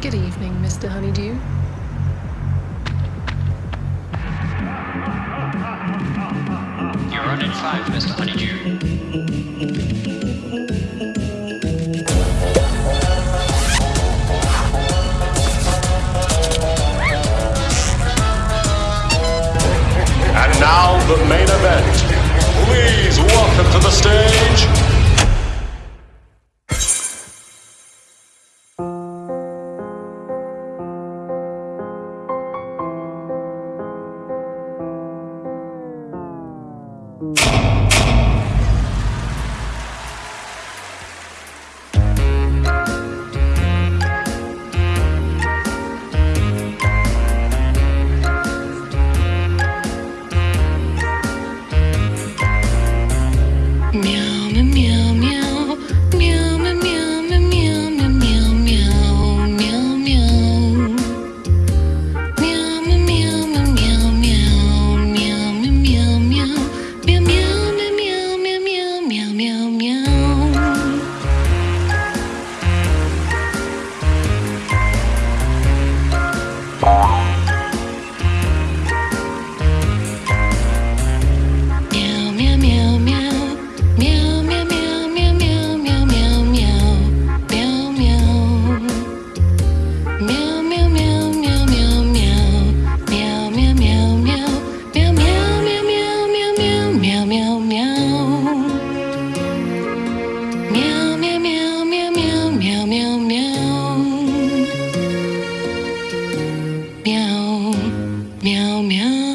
Good evening, Mr. Honeydew. You're running five, Mr. Honeydew. And now the main event. Please welcome to the stage 喵 Meow, meow, meow. Meow, meow, meow.